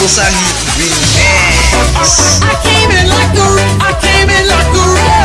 Remix. I, I came in like a, I came in like a